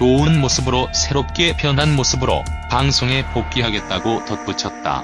좋은 모습으로 새롭게 변한 모습으로 방송에 복귀하겠다고 덧붙였다.